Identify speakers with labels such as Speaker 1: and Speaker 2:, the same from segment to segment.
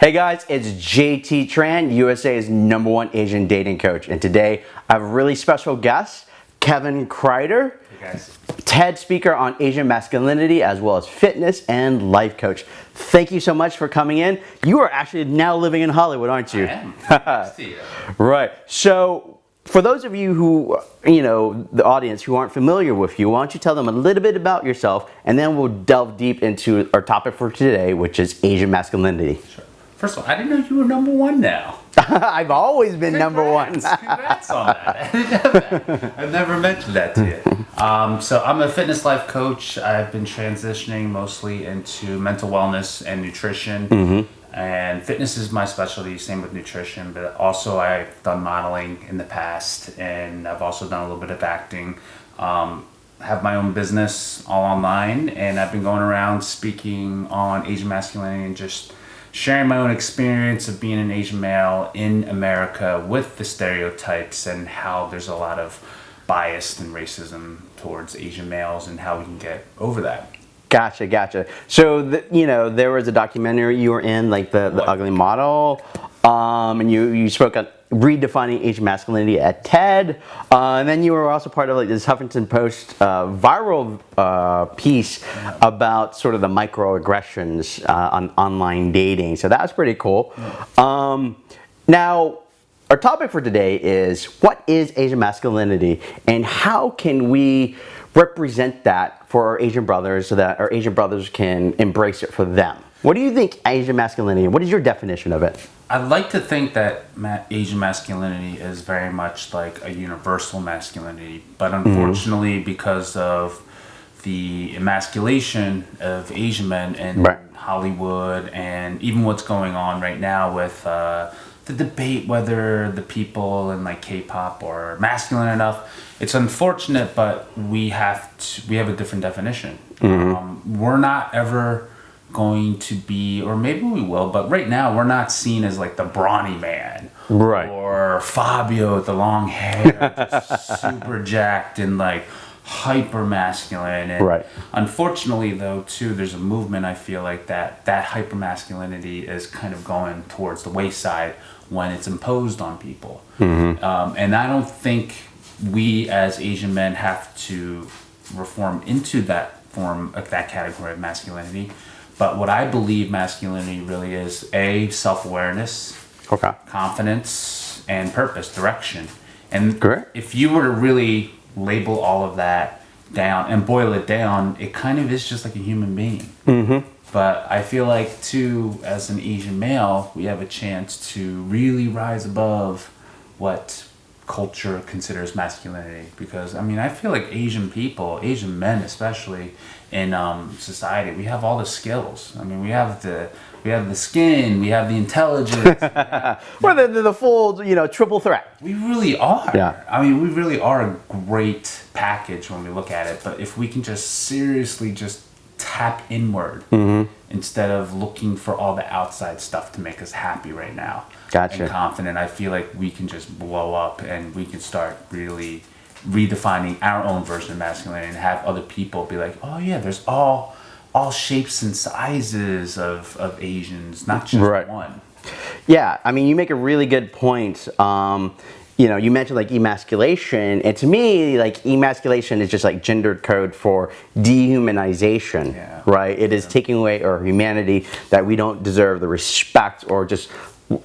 Speaker 1: Hey guys, it's JT Tran, USA's number one Asian dating coach. And today I have a really special guest, Kevin Kreider,
Speaker 2: Hey guys.
Speaker 1: TED speaker on Asian masculinity as well as fitness and life coach. Thank you so much for coming in. You are actually now living in Hollywood, aren't you?
Speaker 2: I am. You.
Speaker 1: Right. So, for those of you who, you know, the audience who aren't familiar with you, why don't you tell them a little bit about yourself and then we'll delve deep into our topic for today, which is Asian masculinity.
Speaker 2: Sure. First of all, I didn't know you were number one now.
Speaker 1: I've always been number one.
Speaker 2: Congrats. Congrats on that. that. I've never mentioned that to you. Um, so I'm a fitness life coach. I've been transitioning mostly into mental wellness and nutrition.
Speaker 1: Mm-hmm.
Speaker 2: And fitness is my specialty, same with nutrition. But also I've done modeling in the past, and I've also done a little bit of acting. Um, have my own business all online, and I've been going around speaking on Asian masculinity and just sharing my own experience of being an Asian male in America with the stereotypes and how there's a lot of bias and racism towards Asian males and how we can get over that.
Speaker 1: Gotcha, gotcha. So, the, you know, there was a documentary you were in, like the, the Ugly Model, um, and you, you spoke on redefining Asian masculinity at TED, uh, and then you were also part of like this Huffington Post uh, viral uh, piece about sort of the microaggressions uh, on online dating. So that was pretty cool. Um, now, our topic for today is what is Asian masculinity and how can we represent that for our Asian brothers so that our Asian brothers can embrace it for them? What do you think Asian masculinity? What is your definition of it?
Speaker 2: I'd like to think that ma- Asian masculinity is very much like a universal masculinity, but unfortunately, because of the emasculation of Asian men in
Speaker 1: Right.
Speaker 2: Hollywood and even what's going on right now with uh, the debate whether the people in like K-pop are masculine enough, it's unfortunate, but we have to, we have a different definition. Um, we're not ever going to be, or maybe we will, but right now we're not seen as like the brawny man.
Speaker 1: Right.
Speaker 2: Or Fabio with the long hair, super jacked and like hyper masculine. And
Speaker 1: Right.
Speaker 2: Unfortunately, though, too, there's a movement I feel like that that hyper masculinity is kind of going towards the wayside when it's imposed on people. Um, and I don't think we as Asian men have to reform into that form of that category of masculinity. But what I believe masculinity really is a self awareness,
Speaker 1: Okay.
Speaker 2: confidence, and purpose, direction. And
Speaker 1: Great.
Speaker 2: if you were to really label all of that down and boil it down, it kind of is just like a human being. Mm-hmm. But I feel like, too, as an Asian male, we have a chance to really rise above what culture considers masculinity. Because, I mean, I feel like Asian people, Asian men especially, in um, society, we have all the skills. I mean, we have the we have the skin, we have the intelligence,
Speaker 1: Well, the, the, the full, you know, triple threat.
Speaker 2: we really are.
Speaker 1: Yeah.
Speaker 2: I mean, we really are a great package when we look at it. But if we can just seriously just tap inward
Speaker 1: Mm-hmm.
Speaker 2: instead of looking for all the outside stuff to make us happy right now
Speaker 1: Gotcha.
Speaker 2: and confident, I feel like we can just blow up and we can start really redefining our own version of masculinity and have other people be like, oh yeah, there's all all shapes and sizes of, of Asians, not just
Speaker 1: Right.
Speaker 2: one.
Speaker 1: Yeah, I mean, you make a really good point. Um, you know, you mentioned like emasculation, and to me, like emasculation is just like gendered code for dehumanization,
Speaker 2: Yeah.
Speaker 1: right? It is taking away our humanity that we don't deserve the respect or just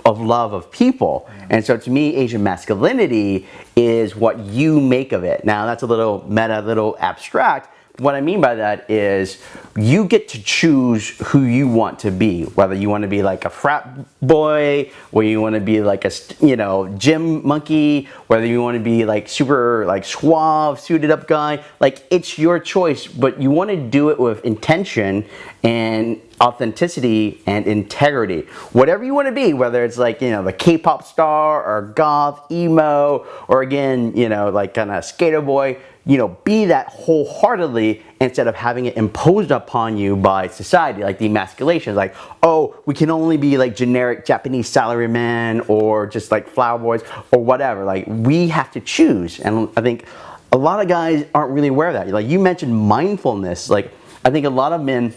Speaker 1: of love of people. And so to me, Asian masculinity is what you make of it. Now that's a little meta, a little abstract, what I mean by that is you get to choose who you want to be, whether you want to be like a frat boy, or you want to be like a you know gym monkey, whether you want to be like super like suave, suited up guy. Like it's your choice, but you want to do it with intention and authenticity and integrity. Whatever you want to be, whether it's like you know the K-pop star or goth, emo, or again you know like kind of skater boy you know, be that wholeheartedly instead of having it imposed upon you by society, like the emasculation. Like, oh, we can only be like generic Japanese salaryman or just like flower boys or whatever. Like, we have to choose. And I think a lot of guys aren't really aware of that. Like, you mentioned mindfulness. Like, I think a lot of men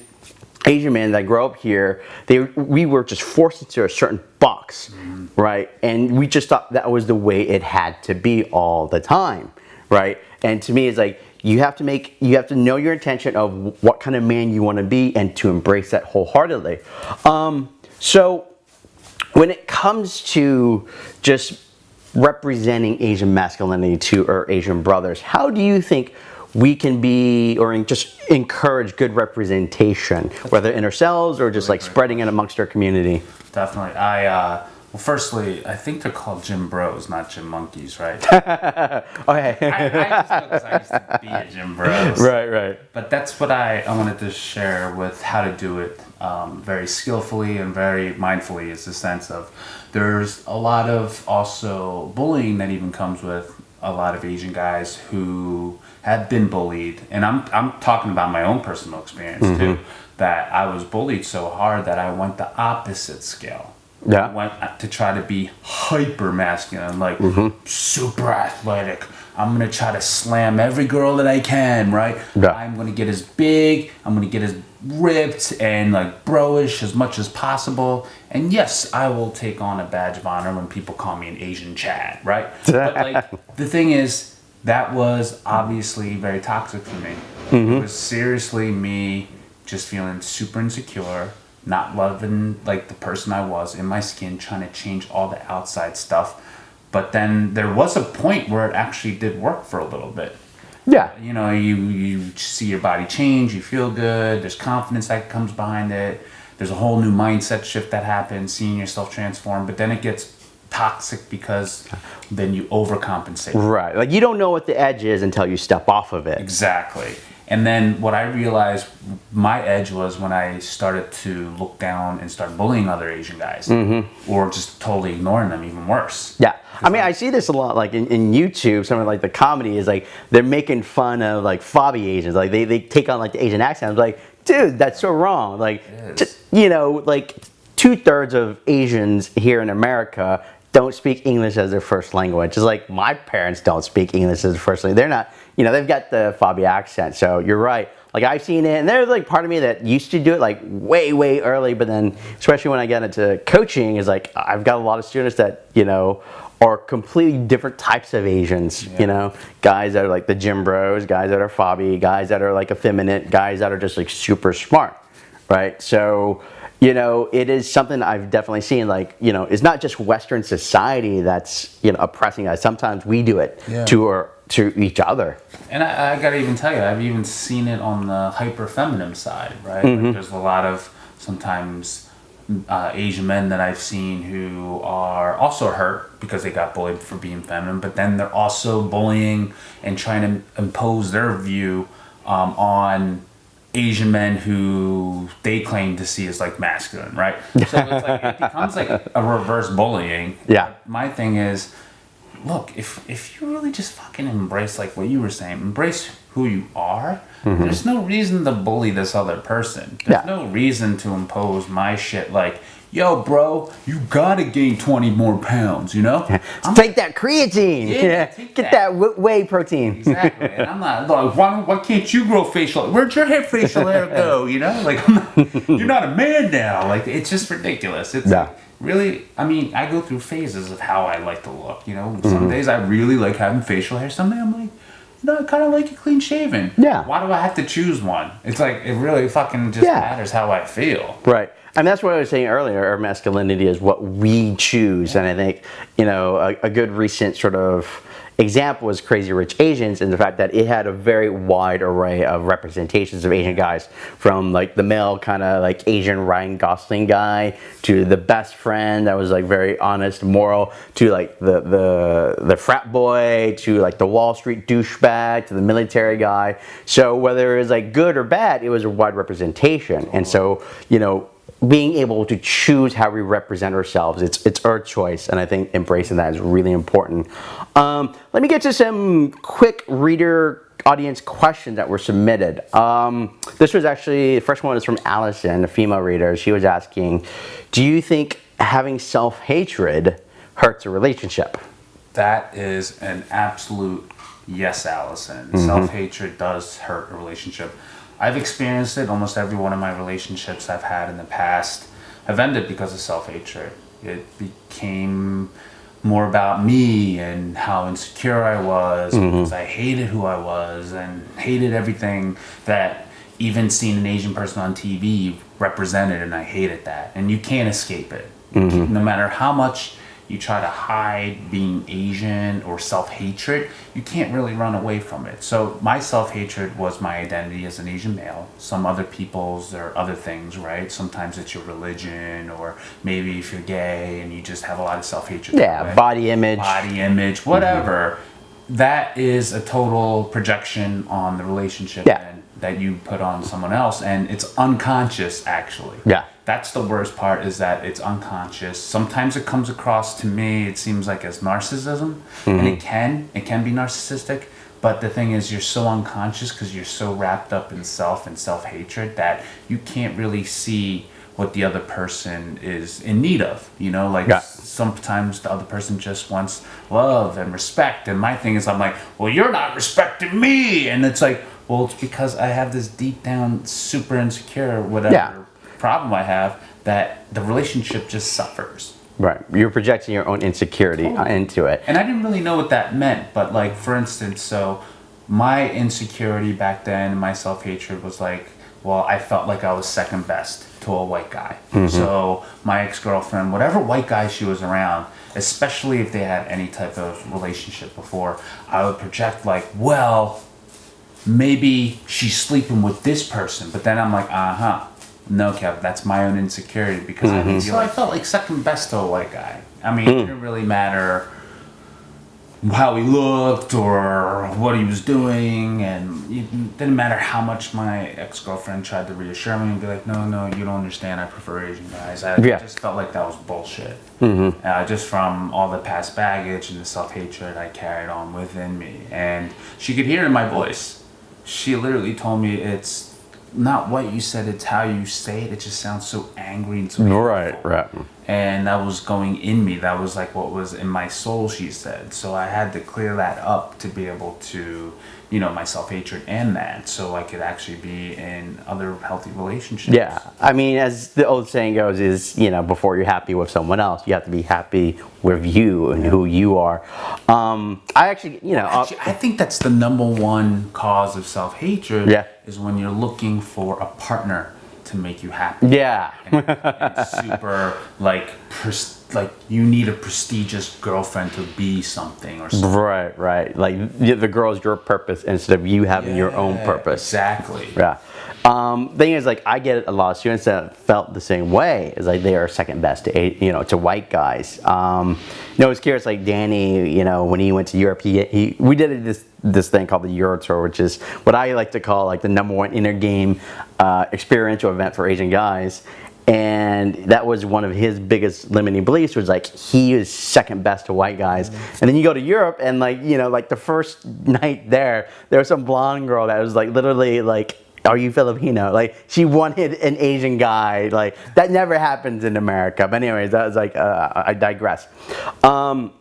Speaker 1: Asian men that grow up here, they we were just forced into a certain box, mm-hmm. right? And we just thought that was the way it had to be all the time, right? And to me, it's like you have to make you have to know your intention of what kind of man you want to be and to embrace that wholeheartedly. Um, so when it comes to just representing Asian masculinity to our Asian brothers, how do you think we can be or just encourage good representation, whether in ourselves or just like spreading it amongst our community?
Speaker 2: Definitely. I uh, well, firstly, I think they're called gym bros, not gym monkeys, right?
Speaker 1: Okay.
Speaker 2: I, I just know 'cause I used to be a gym bros.
Speaker 1: right, right.
Speaker 2: But that's what I, I wanted to share with how to do it um, very skillfully and very mindfully is the sense of there's a lot of also bullying that even comes with a lot of Asian guys who have been bullied. And I'm, I'm talking about my own personal experience too, that I was bullied so hard that I went the opposite scale.
Speaker 1: Yeah.
Speaker 2: I went to try to be hyper masculine, like
Speaker 1: Mm-hmm.
Speaker 2: super athletic. I'm gonna try to slam every girl that I can, right?
Speaker 1: Yeah.
Speaker 2: I'm gonna get as big, I'm gonna get as ripped and like broish as much as possible. And yes, I will take on a badge of honor when people call me an Asian Chad, right? but like the thing is, that was obviously very toxic for me. It was seriously me just feeling super insecure, not loving like the person I was in my skin, trying to change all the outside stuff. But then there was a point where it actually did work for a little bit.
Speaker 1: Yeah.
Speaker 2: You know, you you see your body change, you feel good. There's confidence that comes behind it. There's a whole new mindset shift that happens, seeing yourself transform. But then it gets toxic because then you overcompensate.
Speaker 1: Right. Like you don't know what the edge is until you step off of it.
Speaker 2: Exactly. And then what I realized my edge was when I started to look down and start bullying other Asian guys, mm-hmm. or just totally ignoring them, even worse.
Speaker 1: Yeah. I mean, I see this a lot, like in, in YouTube, some of like the comedy is like, they're making fun of like fobby Asians. Like they, they take on like the Asian accent. I'm like, dude, that's so wrong. Like, just, you know, like two thirds of Asians here in America don't speak English as their first language. It's like my parents don't speak English as their first language. They're not, you know, they've got the fobby accent. So you're right. Like I've seen it, and there's like part of me that used to do it like way, way early, but then especially when I got into coaching, is like I've got a lot of students that you know are completely different types of Asians. You know, guys that are like the gym bros, guys that are fobby, guys that are like effeminate, guys that are just like super smart, right? So you know, it is something I've definitely seen. Like, you know, it's not just Western society that's you know oppressing us. Sometimes we do it
Speaker 2: Yeah.
Speaker 1: to our to each other.
Speaker 2: And I, I gotta even tell you, I've even seen it on the hyper feminine side, right?
Speaker 1: Mm-hmm.
Speaker 2: Like there's a lot of sometimes uh, Asian men that I've seen who are also hurt because they got bullied for being feminine, but then they're also bullying and trying to impose their view um, on Asian men who they claim to see as like masculine, right? So it's like it becomes like a reverse bullying.
Speaker 1: Yeah.
Speaker 2: My thing is, look, if if you really just fucking embrace like what you were saying, embrace who you are, there's no reason to bully this other person. There's
Speaker 1: Mm-hmm. Yeah.
Speaker 2: no reason to impose my shit like, yo, bro, you gotta gain 20 more pounds, you know?
Speaker 1: Take that creatine.
Speaker 2: Yeah, take
Speaker 1: get
Speaker 2: that.
Speaker 1: that whey protein.
Speaker 2: Exactly. And I'm not like, why, why can't you grow facial? Where'd your hair facial hair go? You know, like I'm not, you're not a man now. Like it's just ridiculous. It's
Speaker 1: Yeah.
Speaker 2: really. I mean, I go through phases of how I like to look. You know, some mm-hmm. days I really like having facial hair. Some days I'm like. No, I kind of like a clean shaven.
Speaker 1: Yeah.
Speaker 2: Why do I have to choose one? It's like it really fucking just
Speaker 1: Yeah.
Speaker 2: matters how I feel.
Speaker 1: Right. And that's what I was saying earlier. Our masculinity is what we choose. And I think, you know, a, a good recent sort of example was Crazy Rich Asians and the fact that it had a very wide array of representations of Asian guys from like the male kind of like Asian Ryan Gosling guy to the best friend that was like very honest, moral to like the the the frat boy to like the Wall Street douchebag to the military guy. So whether it was like good or bad, it was a wide representation. And so, you know, being able to choose how we represent ourselves it's it's our choice and i think embracing that is really important um, let me get to some quick reader audience questions that were submitted um, this was actually the first one is from allison a female reader she was asking do you think having self-hatred hurts a relationship
Speaker 2: That is an absolute yes, Allison.
Speaker 1: Mm-hmm.
Speaker 2: Self hatred does hurt a relationship. I've experienced it. Almost every one of my relationships I've had in the past have ended because of self hatred. It became more about me and how insecure I was mm-hmm. because I hated who I was and hated everything that even seeing an Asian person on TV represented, and I hated that. And you can't escape it. Mm-hmm. No matter how much you try to hide being Asian or self hatred, you can't really run away from it. So, my self hatred was my identity as an Asian male. Some other people's are other things, right? Sometimes it's your religion, or maybe if you're gay and you just have a lot of self hatred.
Speaker 1: Yeah, body image.
Speaker 2: Body image, whatever. That is a total projection on the relationship
Speaker 1: Yeah.
Speaker 2: That you put on someone else, and it's unconscious actually.
Speaker 1: Yeah.
Speaker 2: That's the worst part is that it's unconscious. Sometimes it comes across to me, it seems like as narcissism, and it mm-hmm. can, it can be narcissistic. But the thing is, you're so unconscious because you're so wrapped up in self and self hatred that you can't really see what the other person is in need of. You know, like
Speaker 1: Yeah.
Speaker 2: sometimes the other person just wants love and respect. And my thing is, I'm like, well, you're not respecting me. And it's like, well, it's because I have this deep down, super insecure, whatever
Speaker 1: Yeah.
Speaker 2: problem I have, that the relationship just suffers.
Speaker 1: Right. You're projecting your own insecurity uh,
Speaker 2: Totally.
Speaker 1: into it.
Speaker 2: And I didn't really know what that meant, but like for instance, so my insecurity back then, my self hatred was like, well, I felt like I was second best to a white guy. Mm-hmm. So my ex girlfriend, whatever white guy she was around, especially if they had any type of relationship before, I would project like, well, maybe she's sleeping with this person, but then I'm like, uh huh. No, Kev, that's my own insecurity because I didn't feel I felt like second best to a white guy. I mean, it didn't really matter how he looked or what he was doing, and it didn't matter how much my ex girlfriend tried to reassure me and be like, "No, no, you don't understand. I prefer Asian guys." I
Speaker 1: Yeah.
Speaker 2: just felt like that was bullshit. Uh, just from all the past baggage and the self hatred I carried on within me, and she could hear in my voice. She literally told me it's not what you said; it's how you say it. It just sounds so angry and so
Speaker 1: Right, right.
Speaker 2: and that was going in me that was like what was in my soul she said so i had to clear that up to be able to you know my self-hatred and that so i could actually be in other healthy relationships
Speaker 1: Yeah. I mean, as the old saying goes, is, you know, before you're happy with someone else, you have to be happy with you and who you are. Um, I actually, you know, uh,
Speaker 2: Actually, i think that's the number one cause of self-hatred
Speaker 1: Yeah.
Speaker 2: is when you're looking for a partner to make you happy
Speaker 1: yeah.
Speaker 2: and super like pres- like you need a prestigious girlfriend to be something or something
Speaker 1: Right, right. Like the the girl's your purpose instead of you having your own purpose.
Speaker 2: exactly
Speaker 1: Yeah. Um, thing is, like, I get a lot of students that felt the same way. Is like they are second best to you know to white guys. Um, you know, it's curious. Like Danny, you know, when he went to Europe, he, he we did this this thing called the Euro Tour, which is what I like to call like the number one inner game uh, experiential event for Asian guys. And that was one of his biggest limiting beliefs was like he is second best to white guys. And then you go to Europe and like you know like the first night there, there was some blonde girl that was like literally like are you Filipino? Like she wanted an Asian guy. Like that never happens in America. But anyways, that was like uh, I digress. Um,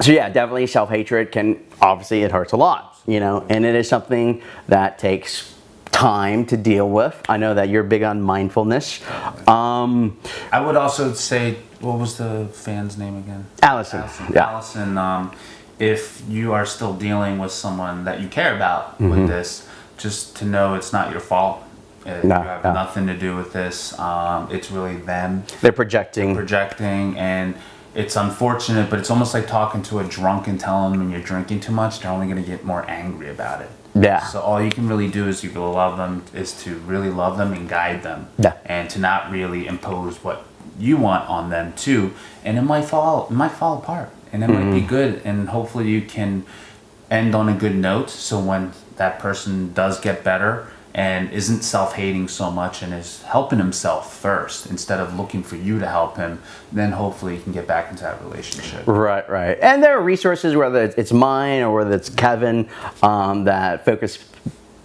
Speaker 1: so yeah, definitely self hatred can obviously it hurts a lot, you know, and it is something that takes time to deal with. I know that you're big on mindfulness. Um,
Speaker 2: I would also say, what was the fan's name again?
Speaker 1: Allison,
Speaker 2: Allison.
Speaker 1: yeah.
Speaker 2: Allison, um, if you are still dealing with someone that you care about
Speaker 1: Mm-hmm.
Speaker 2: with this, just to know it's not your fault. Uh,
Speaker 1: No,
Speaker 2: you have
Speaker 1: no.
Speaker 2: nothing to do with this. Um, it's really them
Speaker 1: they're projecting.
Speaker 2: projecting, and it's unfortunate, but it's almost like talking to a drunk and telling them you're drinking too much. They're only going to get more angry about it.
Speaker 1: Yeah.
Speaker 2: So all you can really do is you can love them is to really love them and guide them.
Speaker 1: Yeah.
Speaker 2: And to not really impose what you want on them too. And it might fall it might fall apart. And it might
Speaker 1: Mm-hmm.
Speaker 2: be good and hopefully you can end on a good note so when that person does get better and isn't self-hating so much and is helping himself first instead of looking for you to help him, then hopefully he can get back into that relationship.
Speaker 1: Right, right. And there are resources, whether it's- mine or whether it's Kevin, um, that focus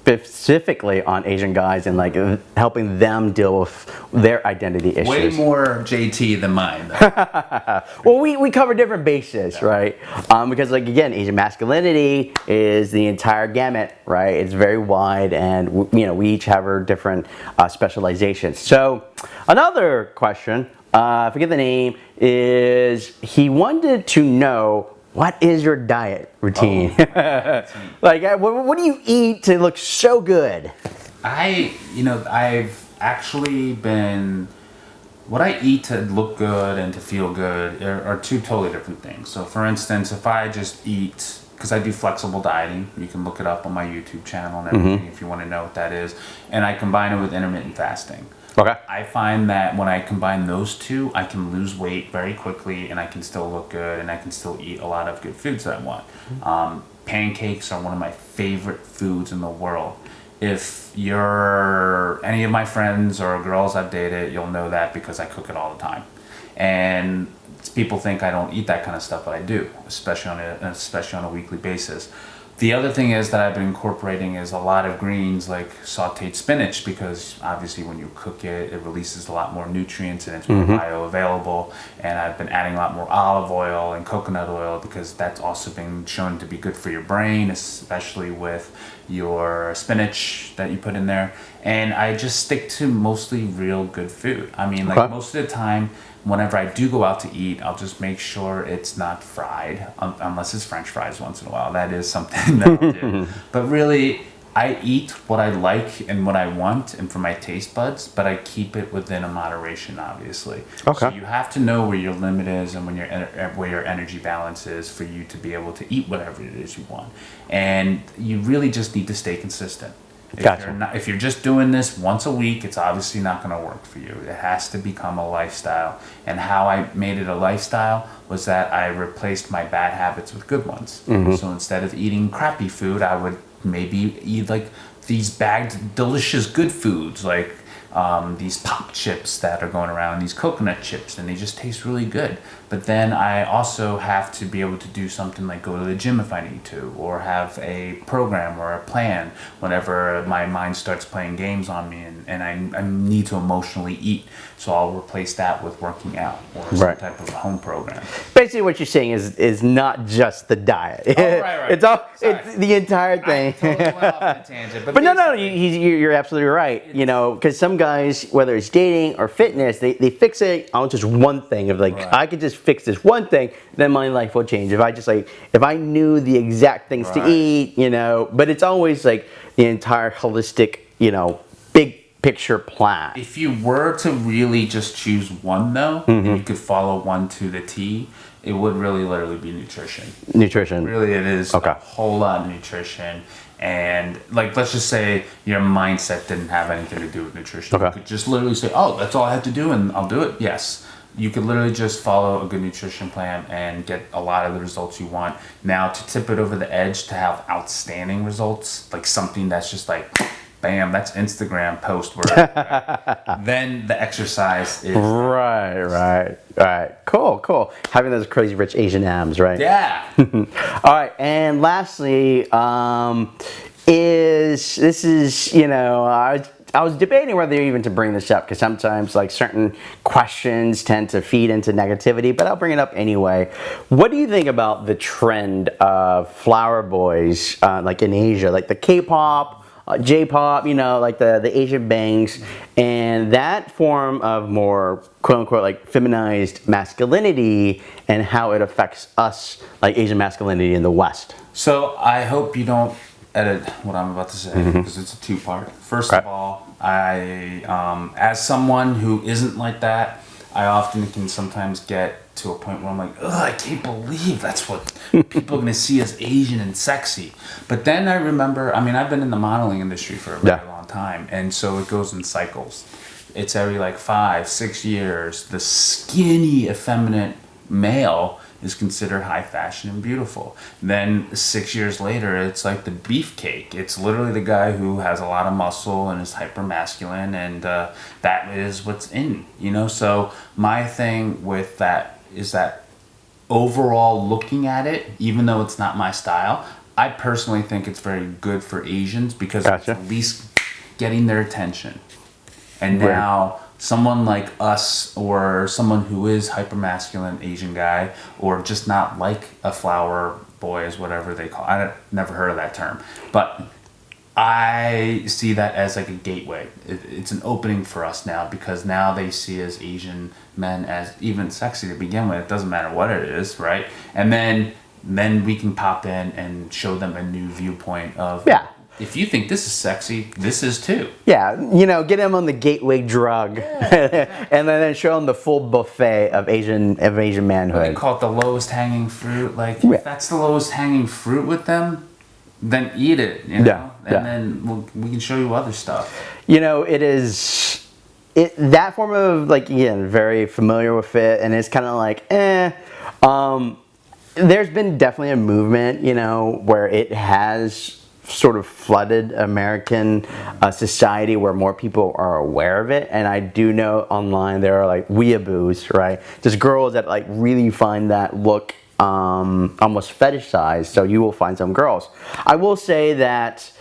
Speaker 1: specifically on Asian guys and like helping them deal with their identity issues.
Speaker 2: Way more JT than mine. though.
Speaker 1: Well, we, we cover different bases, right? Um, because like again, Asian masculinity is the entire gamut, right? It's very wide, and you know we each have our different uh, specializations. So another question, uh, I forget the name, is he wanted to know what is your diet routine? like, uh, what, what do you eat to look so good?
Speaker 2: I, you know, I've actually been. What I eat to look good and to feel good are, are two totally different things. So, for instance, if I just eat, because I do flexible dieting, you can look it up on my YouTube channel and everything if you want to know what that is, and I combine it with intermittent fasting.
Speaker 1: Okay.
Speaker 2: I find that when I combine those two, I can lose weight very quickly and I can still look good and I can still eat a lot of good foods that I want. Um, pancakes are one of my favorite foods in the world. If you're any of my friends or girls I've dated, you'll know that because I cook it all the time. And people think I don't eat that kind of stuff, but I do, especially on a especially on a weekly basis. The other thing is that I've been incorporating is a lot of greens like sauteed spinach because obviously when you cook it, it releases a lot more nutrients and it's more mm-hmm. bioavailable. And I've been adding a lot more olive oil and coconut oil because that's also been shown to be good for your brain, especially with your spinach that you put in there. And I just stick to mostly real good food. I mean, like
Speaker 1: Okay.
Speaker 2: most of the time, whenever I do go out to eat, I'll just make sure it's not fried, um, unless it's French fries once in a while. That is something that I'll do. But really, I eat what I like and what I want, and for my taste buds. But I keep it within a moderation, obviously.
Speaker 1: Okay.
Speaker 2: So you have to know where your limit is and when your where your energy balance is for you to be able to eat whatever it is you want. And you really just need to stay consistent. If
Speaker 1: Gotcha.
Speaker 2: you're not, if you're just doing this once a week, it's obviously not going to work for you. It has to become a lifestyle. And how I made it a lifestyle was that I replaced my bad habits with good ones. So instead of eating crappy food, I would maybe eat like these bagged delicious good foods like um, these pop chips that are going around, these coconut chips, and they just taste really good. But then I also have to be able to do something like go to the gym if I need to, or have a program or a plan whenever my mind starts playing games on me and, and I, I need to emotionally eat. So I'll replace that with working out or some
Speaker 1: Right.
Speaker 2: type of home program.
Speaker 1: Basically, what you're saying is is not just the diet.
Speaker 2: Oh, right, right.
Speaker 1: it's all
Speaker 2: Sorry.
Speaker 1: it's the entire thing.
Speaker 2: Totally went off on a tangent,
Speaker 1: But no, no, you, you're absolutely right. You know, because some guys, whether it's dating or fitness, they, they fixate on just one thing. Of like,
Speaker 2: Right.
Speaker 1: I could just fix this one thing, then my life will change. If I just like, if I knew the exact things to eat, you know. But it's always like the entire holistic, you know, big picture plan.
Speaker 2: If you were to really just choose one though,
Speaker 1: Mm-hmm.
Speaker 2: and you could follow one to the T, it would really literally be nutrition.
Speaker 1: Nutrition.
Speaker 2: Really, it is
Speaker 1: Okay.
Speaker 2: a whole lot of nutrition. And like, let's just say your mindset didn't have anything to do with nutrition.
Speaker 1: Okay.
Speaker 2: You could just literally say, "Oh, that's all I have to do, and I'll do it." Yes, you could literally just follow a good nutrition plan and get a lot of the results you want. Now, to tip it over the edge, to have outstanding results, like something that's just like, bam, that's Instagram post worthy. then the exercise is
Speaker 1: Right, right, right. Cool, cool. Having those crazy rich Asian abs, right?
Speaker 2: yeah.
Speaker 1: All right, and lastly, um, is this is you know I I was debating whether even to bring this up because sometimes like certain questions tend to feed into negativity, but I'll bring it up anyway. What do you think about the trend of flower boys uh, like in Asia, like the K-pop? Uh, J-pop, you know, like the, the Asian bangs, and that form of more quote unquote like feminized masculinity and how it affects us like Asian masculinity in the West.
Speaker 2: So I hope you don't edit what I'm about to say because it's a two part. First of
Speaker 1: Mm-hmm.
Speaker 2: All, I, um, as someone who isn't like that, I often can sometimes get to a point where I'm like, ugh, I can't believe that's what people are gonna see as Asian and sexy. But then I remember, I mean, I've been in the modeling industry for a very
Speaker 1: Yeah.
Speaker 2: long time, and so it goes in cycles. It's every like five, six years. The skinny, effeminate male is considered high fashion and beautiful. Then six years later, it's like the beefcake. It's literally the guy who has a lot of muscle and is hyper masculine, and uh, that is what's in, you know. So my thing with that is that overall looking at it, even though it's not my style, I personally think it's very good for Asians because
Speaker 1: Gotcha.
Speaker 2: it's at least getting their attention. And now someone like us or someone who is hyper masculine Asian guy or just not like a flower boy is whatever they call I never heard of that term. But I see that as like a gateway. It, it's an opening for us now because now they see as Asian men as even sexy to begin with. It doesn't matter what it is, right? And then then we can pop in and show them a new viewpoint of
Speaker 1: Yeah.
Speaker 2: If you think this is sexy, this is too.
Speaker 1: Yeah, you know, get him on the gateway drug, and then show him the full buffet of Asian of Asian
Speaker 2: They
Speaker 1: manhood.
Speaker 2: call it the lowest hanging fruit. Like
Speaker 1: Yeah.
Speaker 2: if that's the lowest hanging fruit with them, then eat it. You know?
Speaker 1: Yeah,
Speaker 2: And
Speaker 1: yeah.
Speaker 2: then we'll, we can show you other stuff.
Speaker 1: You know, it is it that form of like again very familiar with it, and it's kind of like eh. Um, there's been definitely a movement, you know, where it has sort of flooded American uh, society where more people are aware of it. And I do know online there are like weeaboos, right? Just girls that like really find that look um, almost fetishized. So you will find some girls. I will say that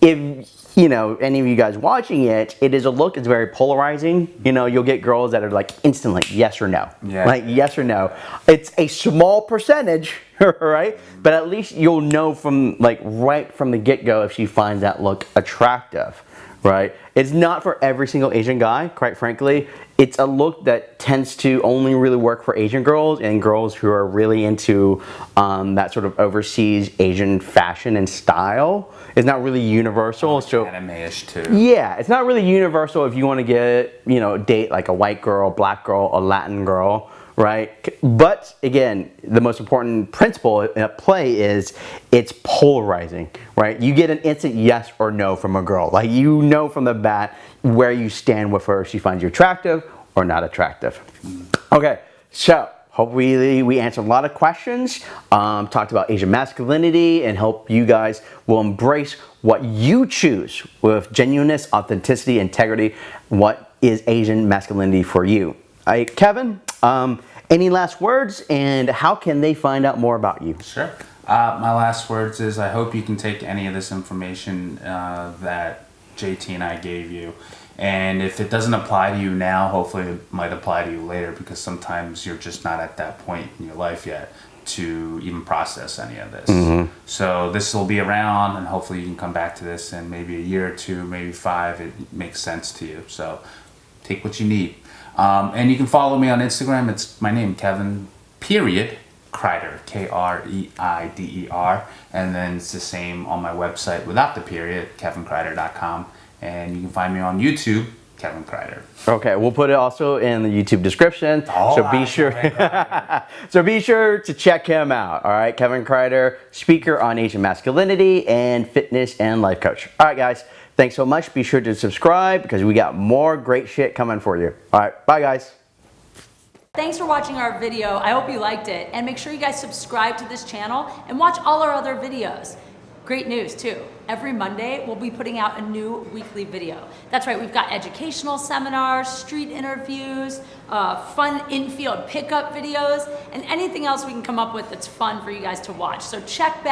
Speaker 1: if you know any of you guys watching it, it is a look. It's very polarizing. You know, you'll get girls that are like instantly yes or no,
Speaker 2: Yeah.
Speaker 1: like yes or no. It's a small percentage, right? But at least you'll know from like right from the get go if she finds that look attractive, right? It's not for every single Asian guy, quite frankly. It's a look that tends to only really work for Asian girls and girls who are really into um, that sort of overseas Asian fashion and style. It's not really universal. So
Speaker 2: Anime-ish too.
Speaker 1: yeah, it's not really universal if you want to get, you know, date like a white girl, black girl, a Latin girl, right? But again, the most important principle at play is it's polarizing, right? You get an instant yes or no from a girl. Like you know from the bat where you stand with her she finds you attractive or not attractive. Okay, so hopefully we answered a lot of questions, um, talked about Asian masculinity, and hope you guys will embrace what you choose with genuineness, authenticity, integrity. What is Asian masculinity for you? Right, Kevin, um, any last words, and how can they find out more about you?
Speaker 2: Sure. Uh, my last words is I hope you can take any of this information uh, that JT and I gave you. And if it doesn't apply to you now, hopefully it might apply to you later because sometimes you're just not at that point in your life yet to even process any of this. So this will be around and hopefully you can come back to this in maybe a year or two, maybe five. It makes sense to you. So take what you need. Um, and you can follow me on Instagram. It's my name, Kevin, period, Kreider, K R E I D E R. And then it's the same on my website without the period, kevinkreider.com. And you can find me on YouTube, Kevin Kreider.
Speaker 1: Okay, we'll put it also in the YouTube description.
Speaker 2: All
Speaker 1: so be
Speaker 2: right,
Speaker 1: sure. So be sure to check him out. All right, Kevin Kreider, speaker on Asian masculinity and fitness and life coach. All right, guys, thanks so much. Be sure to subscribe because we got more great shit coming for you. All right, bye, guys.
Speaker 3: Thanks for watching our video. I hope you liked it. And make sure you guys subscribe to this channel and watch all our other videos. Great news too. Every Monday, we'll be putting out a new weekly video. That's right, we've got educational seminars, street interviews, uh, fun in-field pickup videos, and anything else we can come up with that's fun for you guys to watch. So check back.